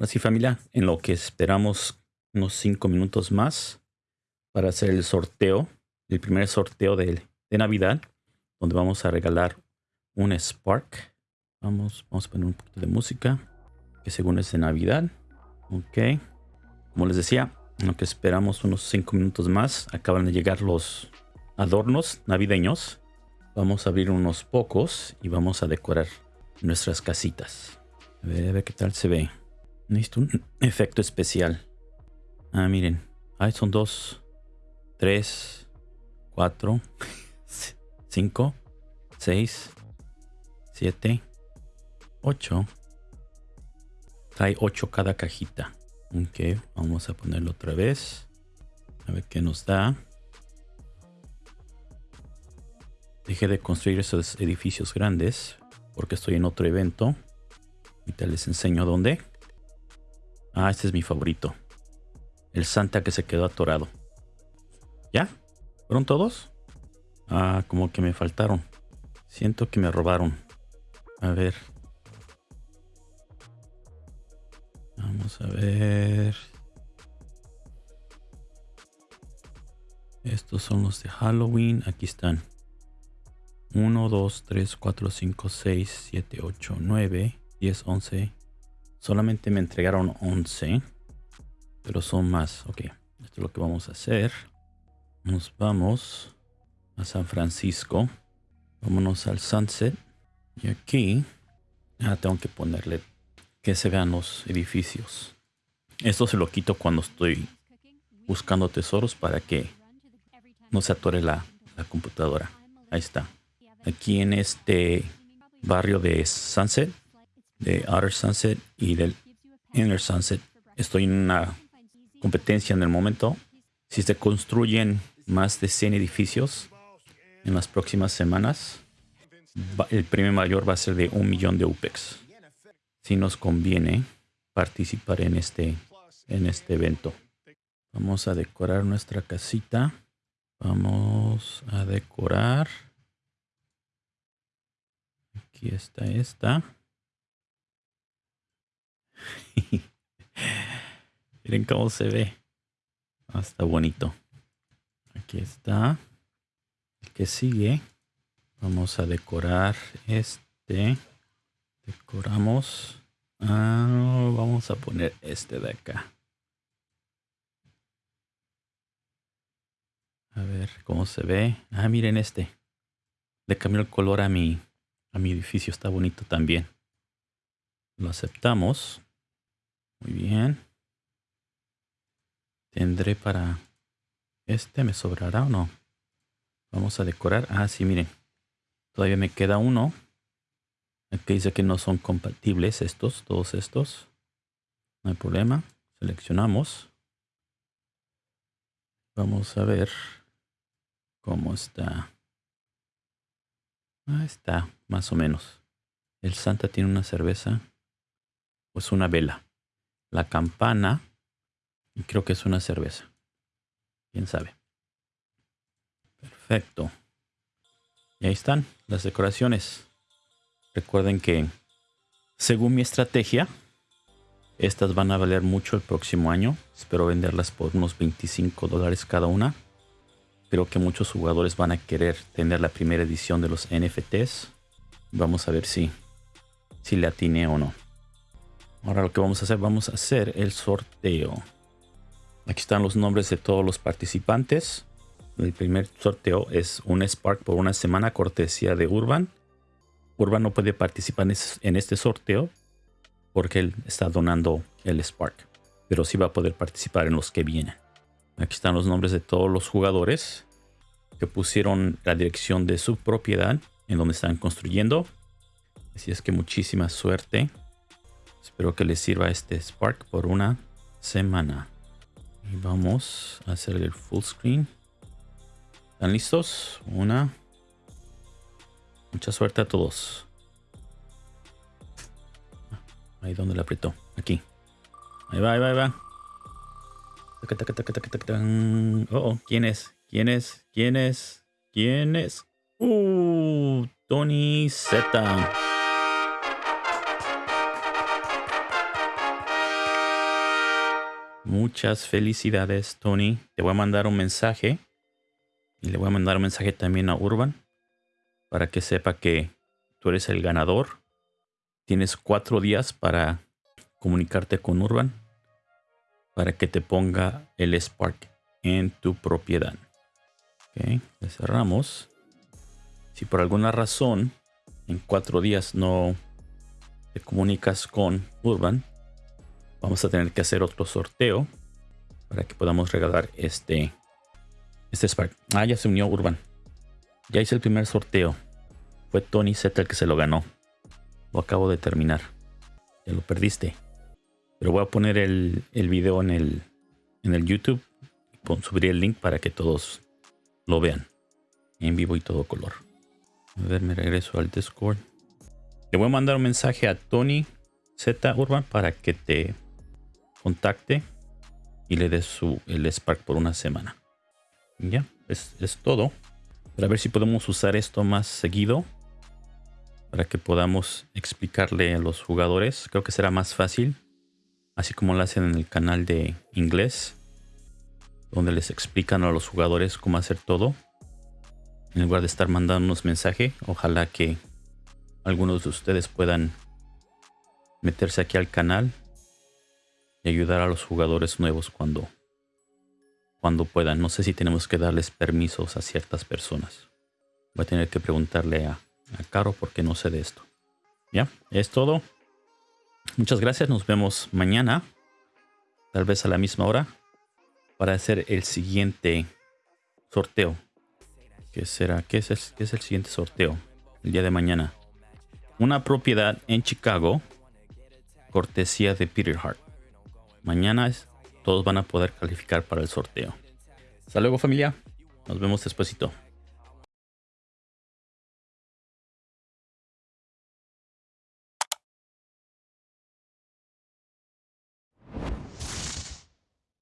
Así familia, en lo que esperamos unos cinco minutos más para hacer el sorteo, el primer sorteo de, de Navidad, donde vamos a regalar un Spark. Vamos, vamos a poner un poquito de música, que según es de Navidad. Ok. Como les decía, en lo que esperamos unos cinco minutos más, acaban de llegar los adornos navideños. Vamos a abrir unos pocos y vamos a decorar nuestras casitas. A ver, a ver qué tal se ve. Necesito un efecto especial. Ah, miren. Ahí son dos, tres, cuatro, cinco, seis, siete, ocho. Trae ocho cada cajita. Ok, vamos a ponerlo otra vez. A ver qué nos da. Dejé de construir esos edificios grandes porque estoy en otro evento. Ahorita les enseño dónde. Ah, este es mi favorito. El Santa que se quedó atorado. ¿Ya? ¿Fueron todos? Ah, como que me faltaron. Siento que me robaron. A ver. Vamos a ver. Estos son los de Halloween. Aquí están. 1, 2, 3, 4, 5, 6, 7, 8, 9, 10, 11. Solamente me entregaron 11. Pero son más. Ok. Esto es lo que vamos a hacer. Nos vamos a San Francisco. Vámonos al Sunset. Y aquí. Ah, tengo que ponerle que se vean los edificios. Esto se lo quito cuando estoy buscando tesoros para que no se atore la, la computadora. Ahí está. Aquí en este barrio de Sunset, de Outer Sunset y del Inner Sunset, estoy en una competencia en el momento. Si se construyen más de 100 edificios en las próximas semanas, el premio mayor va a ser de un millón de UPEX si nos conviene participar en este, en este evento. Vamos a decorar nuestra casita. Vamos a decorar. Aquí está esta. Miren cómo se ve. Ah, está bonito. Aquí está. El que sigue. Vamos a decorar este. Decoramos. Ah, vamos a poner este de acá. A ver cómo se ve. Ah, miren este. Le cambió el color a mi, a mi edificio. Está bonito también. Lo aceptamos. Muy bien. Tendré para... ¿Este me sobrará o no? Vamos a decorar. Ah, sí, miren. Todavía me queda uno. Aquí dice que no son compatibles estos, todos estos. No hay problema. Seleccionamos. Vamos a ver cómo está. Ahí está, más o menos. El Santa tiene una cerveza. Pues una vela. La campana. Y creo que es una cerveza. Quién sabe. Perfecto. Y ahí están las decoraciones. Recuerden que, según mi estrategia, estas van a valer mucho el próximo año. Espero venderlas por unos 25 dólares cada una. Creo que muchos jugadores van a querer tener la primera edición de los NFTs. Vamos a ver si, si le atiné o no. Ahora lo que vamos a hacer, vamos a hacer el sorteo. Aquí están los nombres de todos los participantes. El primer sorteo es un Spark por una semana cortesía de Urban. Urban no puede participar en este sorteo porque él está donando el Spark. Pero sí va a poder participar en los que vienen. Aquí están los nombres de todos los jugadores que pusieron la dirección de su propiedad en donde están construyendo. Así es que muchísima suerte. Espero que les sirva este Spark por una semana. Y vamos a hacer el full screen. ¿Están listos? Una, Mucha suerte a todos. Ahí donde le apretó. Aquí. Ahí va, ahí va, ahí va. Oh, oh, ¿quién es? ¿Quién es? ¿Quién es? ¿Quién es? Uh, Tony Z. Muchas felicidades, Tony. Te voy a mandar un mensaje. Y le voy a mandar un mensaje también a Urban. Para que sepa que tú eres el ganador. Tienes cuatro días para comunicarte con Urban. Para que te ponga el Spark en tu propiedad. Ok, le cerramos. Si por alguna razón en cuatro días no te comunicas con Urban, vamos a tener que hacer otro sorteo para que podamos regalar este, este Spark. Ah, ya se unió Urban. Ya hice el primer sorteo. Fue Tony Z el que se lo ganó. Lo acabo de terminar. Ya lo perdiste. Pero voy a poner el, el video en el, en el YouTube. Subiré el link para que todos lo vean. En vivo y todo color. A ver, me regreso al Discord. Le voy a mandar un mensaje a Tony Z Urban para que te contacte y le des su, el Spark por una semana. Ya, es, es todo. Para ver si podemos usar esto más seguido. Para que podamos explicarle a los jugadores. Creo que será más fácil. Así como lo hacen en el canal de inglés. Donde les explican a los jugadores cómo hacer todo en lugar de estar mandándonos mensaje. Ojalá que algunos de ustedes puedan meterse aquí al canal y ayudar a los jugadores nuevos cuando, cuando puedan. No sé si tenemos que darles permisos a ciertas personas. Voy a tener que preguntarle a, a Caro porque no sé de esto. Ya, es todo. Muchas gracias. Nos vemos mañana. Tal vez a la misma hora. Para hacer el siguiente sorteo. ¿Qué será? ¿Qué es, el, es el siguiente sorteo? El día de mañana. Una propiedad en Chicago. Cortesía de Peter Hart. Mañana todos van a poder calificar para el sorteo. Hasta luego familia. Nos vemos despuesito.